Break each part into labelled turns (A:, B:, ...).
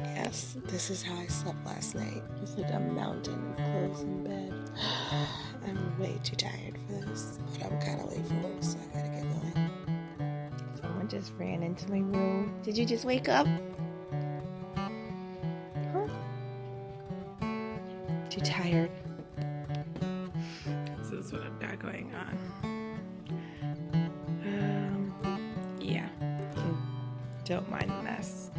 A: yes, this is how I slept last night. With like a mountain of clothes in bed. I'm way too tired for this, but I'm kind of late for work, so I gotta get going. Someone just ran into my room. Did you just wake up? Huh? Too tired. This is what I've got going on. Um, yeah. Don't mind the mess.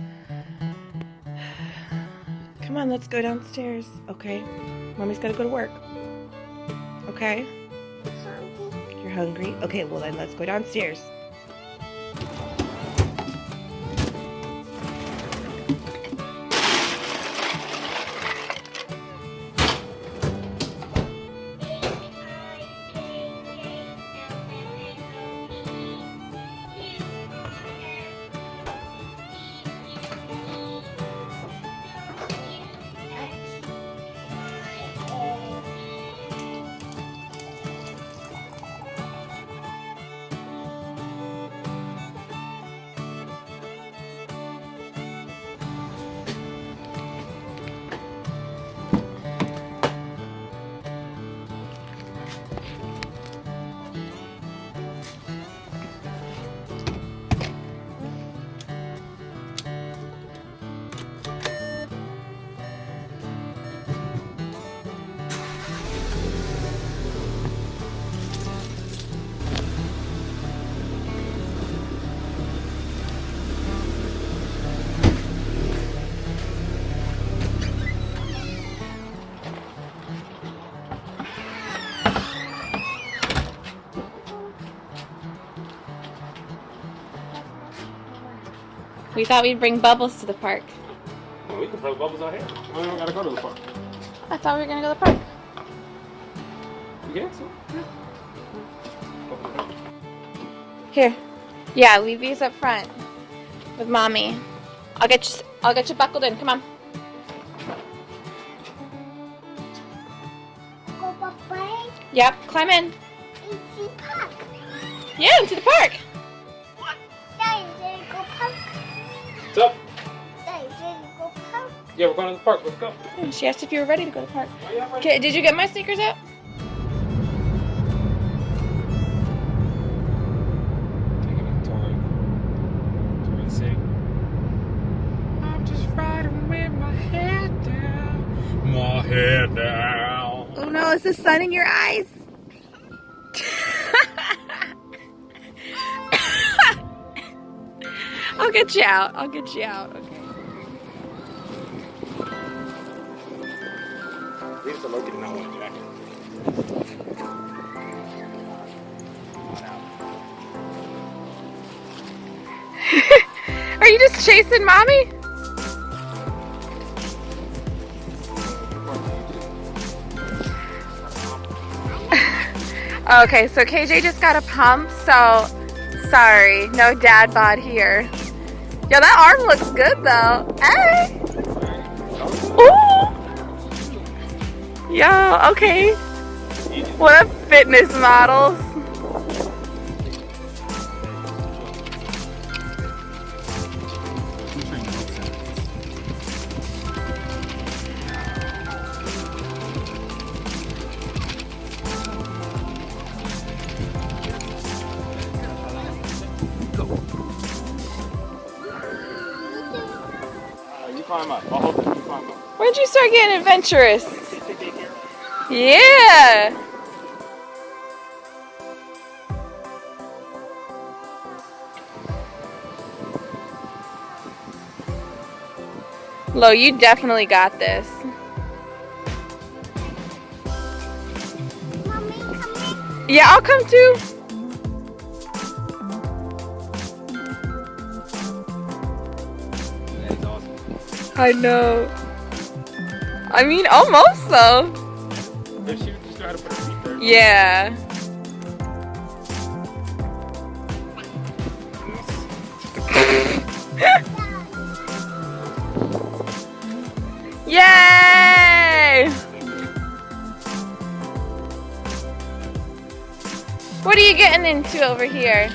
A: Come on, let's go downstairs. Okay. Mommy's gotta go to work. Okay? You're hungry? Okay, well then let's go downstairs. We thought we'd bring Bubbles to the park.
B: Well, we can throw bubbles out here. We don't gotta go to the park.
A: I thought we were gonna go to the park.
B: You can, so.
A: Here. Yeah, leave these up front with mommy. I'll get you I'll get you buckled in. Come on.
C: Go Papa.
A: Yep, climb in.
C: It's the park.
A: Yeah, into the park.
B: Yeah, we're going to the park. Let's go.
A: Hmm, she asked if you were ready to go to the park.
B: Are you ready?
A: Okay, did you get my sneakers out?
B: Taking a toy. Toy city. I'm just riding with my head down. My head down.
A: Oh no, is the sun in your eyes? I'll get you out. I'll get you out. Okay.
B: Leave the Logan now one jacket.
A: Are you just chasing mommy? Okay, so KJ just got a pump, so sorry, no dad bod here. Yo, that arm looks good though. Hey! Yo, okay. What a fitness models.
B: You climb up. I'll hold it. You climb up.
A: When'd you start getting adventurous? Yeah. Lo, you definitely got this.
C: Mommy, come
A: Yeah, I'll come too.
B: Awesome.
A: I know. I mean, almost though.
B: If she just how to put her feet there.
A: Yeah. Yay! What are you getting into over here?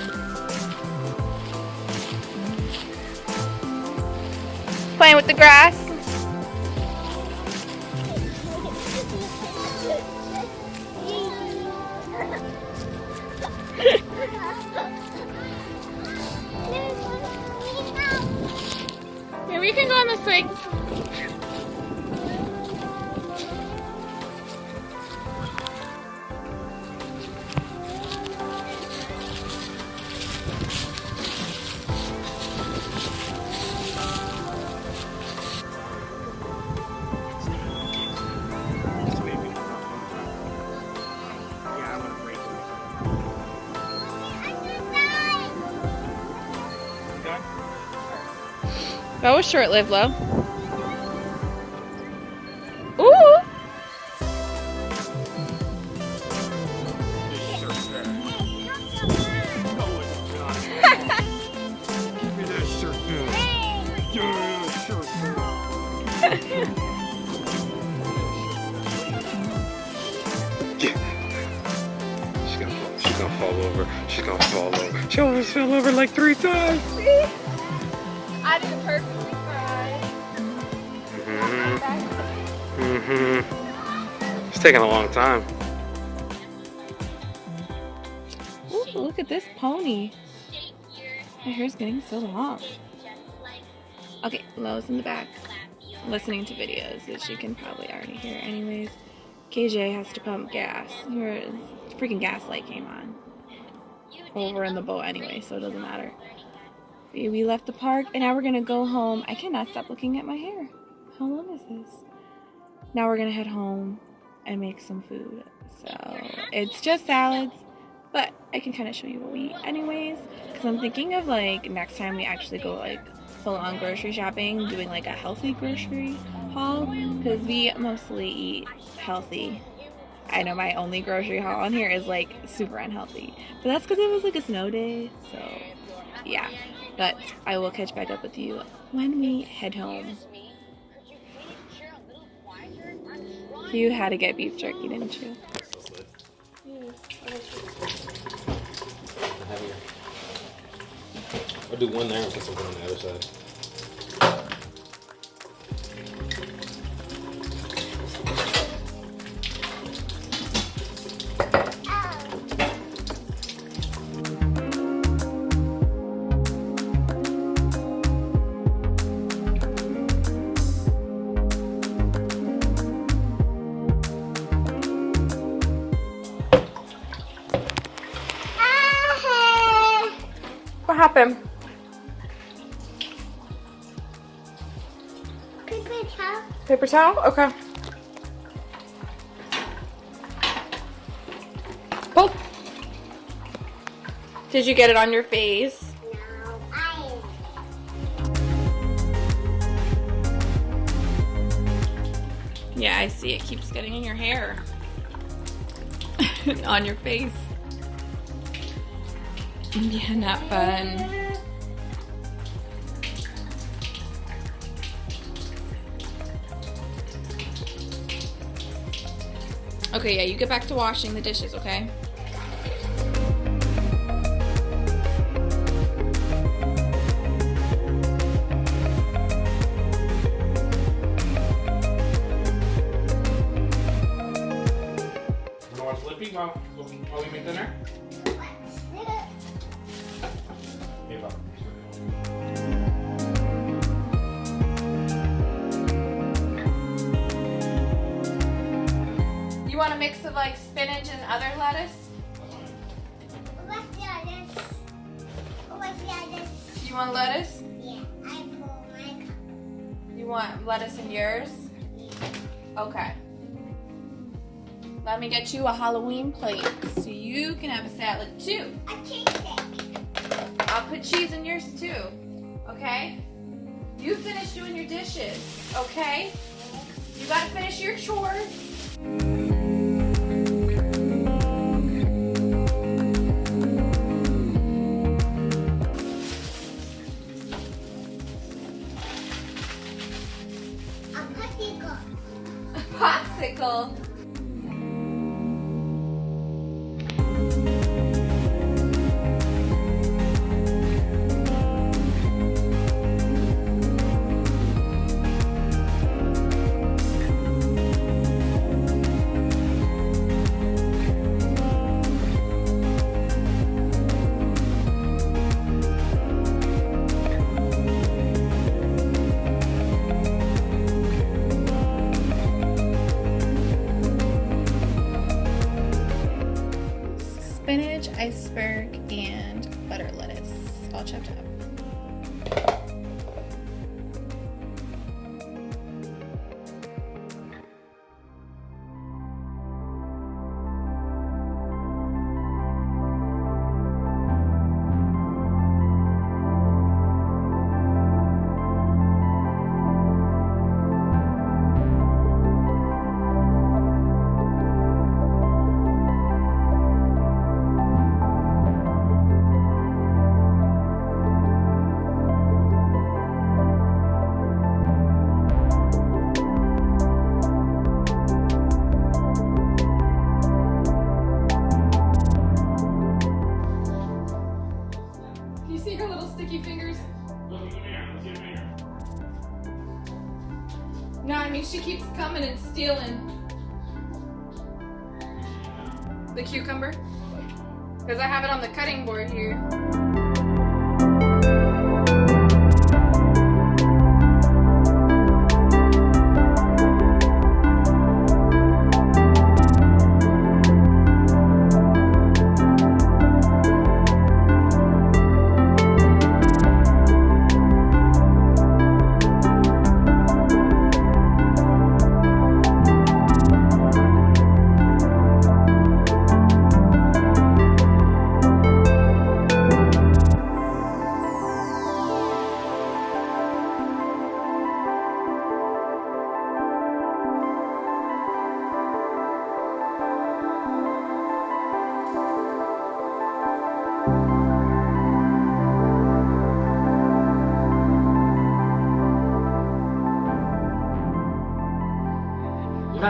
A: playing with the grass. Here, we can go on the swing. That
B: back. She's gonna, fall, she's gonna fall over. She's gonna fall over. She almost fell over like three times.
A: I did perfectly fine.
B: Mm-hmm. It's taking a long time.
A: Ooh, look at this pony. My hair's getting so long. Okay, Lo's in the back, listening to videos, which you can probably already hear anyways. KJ has to pump gas. Here, freaking gas light came on. Well, we're in the boat anyway, so it doesn't matter. We left the park, and now we're gonna go home. I cannot stop looking at my hair. How long is this? Now we're gonna head home and make some food. So it's just salads, but I can kind of show you what we eat anyways. Because I'm thinking of like next time we actually go like full on grocery shopping, doing like a healthy grocery haul. Because we mostly eat healthy. I know my only grocery haul on here is like super unhealthy, but that's because it was like a snow day. So yeah, but I will catch back up with you when we head home. You had to get beef jerky, didn't you?
B: I'll do one there and put something on the other side.
C: Paper towel.
A: Paper towel? Okay. Pull. Did you get it on your face?
C: No,
A: Yeah, I see. It keeps getting in your hair. on your face. Yeah, not fun. Okay, yeah, you get back to washing the dishes, okay?
B: Wanna watch Lippy while, while we make dinner? Hey,
A: You want a mix of like spinach and other lettuce?
C: What's the others? What's the others?
A: You want lettuce?
C: Yeah, I pull my cup.
A: You want lettuce in yours? Okay. Let me get you a Halloween plate so you can have a salad too.
C: A cheese stick.
A: I'll put cheese in yours too. Okay? You finish doing your dishes, okay? You gotta finish your chores. Iceberg, and butter lettuce, all chopped up.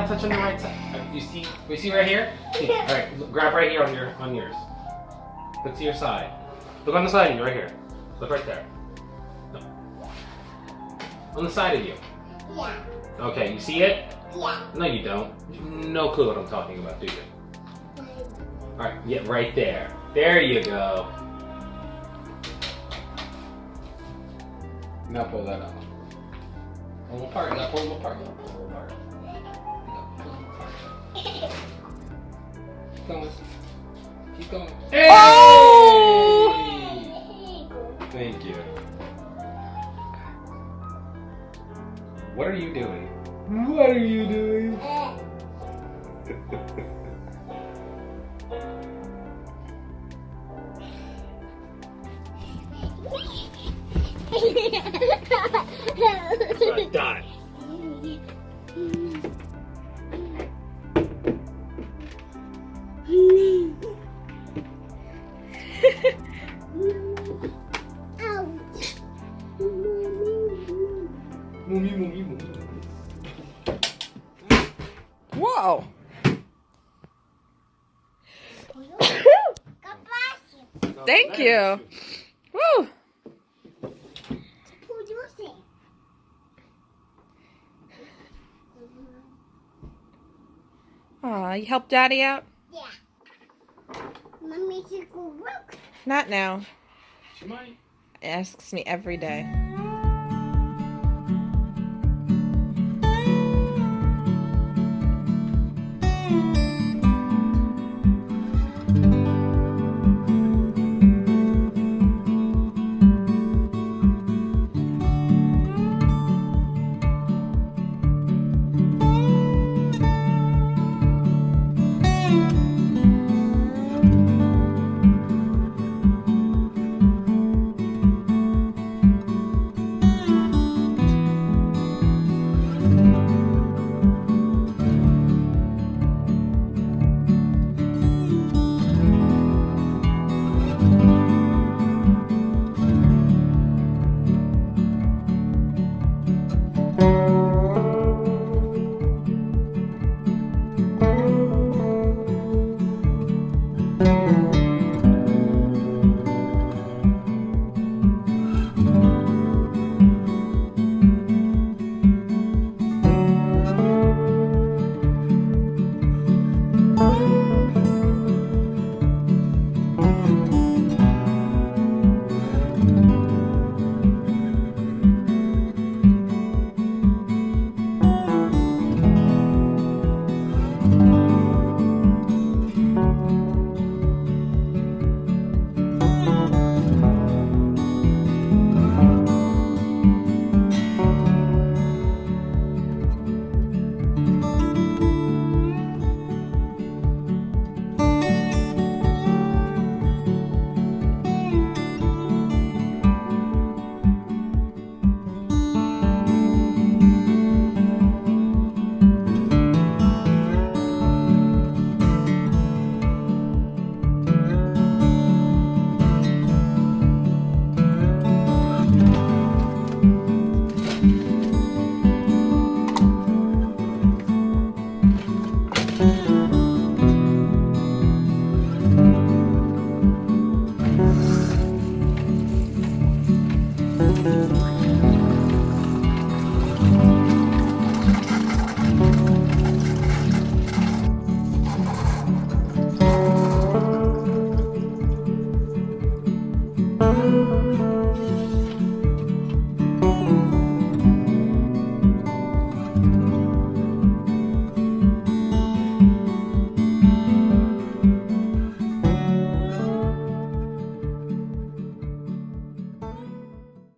B: You're not touching the right side. You see? You see right here? See, all right. Grab right here on your on yours. Look to your side. Look on the side of you, right here. Look right there. No. On the side of you.
C: Yeah.
B: Okay. You see it?
C: Yeah.
B: No, you don't. No clue what I'm talking about, do you? All right. Yeah, right there. There you go. Now pull that out. Pull them apart. You gotta pull them apart. You gotta pull Keep going. Keep going. Hey! Oh! Thank you. What are you doing? What are you doing?
D: Whoa.
C: God bless you.
D: Thank you. Woo.
C: Who you?
D: Aw, you help Daddy out?
C: Yeah. Mommy should go work.
D: Not now.
B: She might.
D: Asks me every day.